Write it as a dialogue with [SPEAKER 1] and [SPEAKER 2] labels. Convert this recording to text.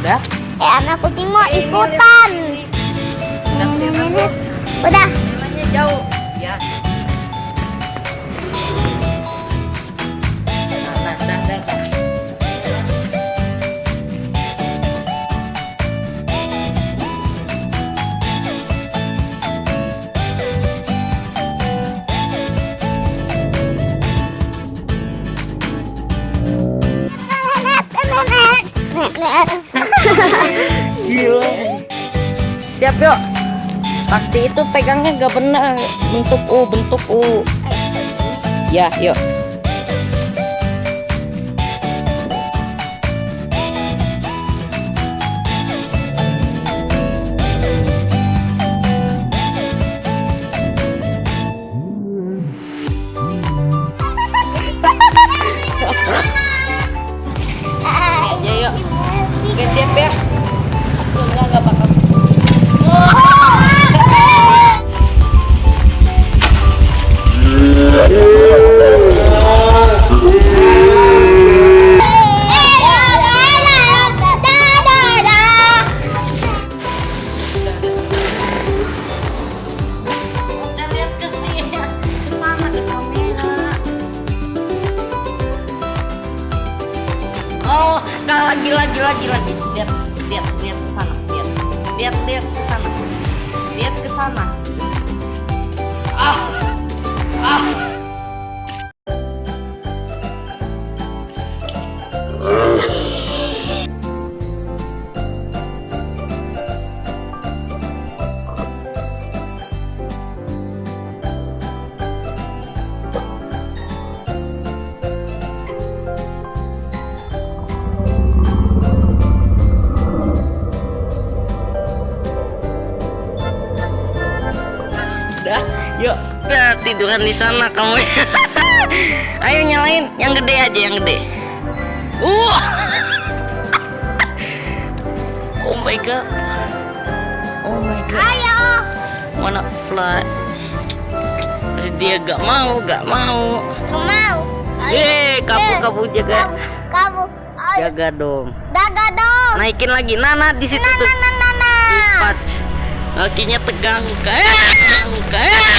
[SPEAKER 1] Udah?
[SPEAKER 2] Eh anak kucing mau ikutan.
[SPEAKER 1] Udah kelihatan?
[SPEAKER 2] Udah.
[SPEAKER 1] Jalannya jauh. Gila. Siap yuk. Sakti itu pegangnya gak benar. Bentuk U, bentuk U. Ya, yuk. Oh, nah, lagi lagi lagi lagi. Lihat, lihat, lihat ke sana, lihat. Lihat, lihat ke sana. Lihat ke sana. Yuk. Udah tiduran di sana kamu. Ayo nyalain yang gede aja yang gede. Uh. oh my god. Oh my god.
[SPEAKER 2] Ayo.
[SPEAKER 1] Wanna fly. Terus dia gak mau, gak mau.
[SPEAKER 2] Gak mau.
[SPEAKER 1] Eh, kamu kamu jaga.
[SPEAKER 2] Kamu.
[SPEAKER 1] Jaga dong.
[SPEAKER 2] Daga dong.
[SPEAKER 1] Naikin lagi. Nana di situ
[SPEAKER 2] Nah,
[SPEAKER 1] tuh.
[SPEAKER 2] nah, nah, nah, nah.
[SPEAKER 1] Kakinya tegang. Kayak. Kayak.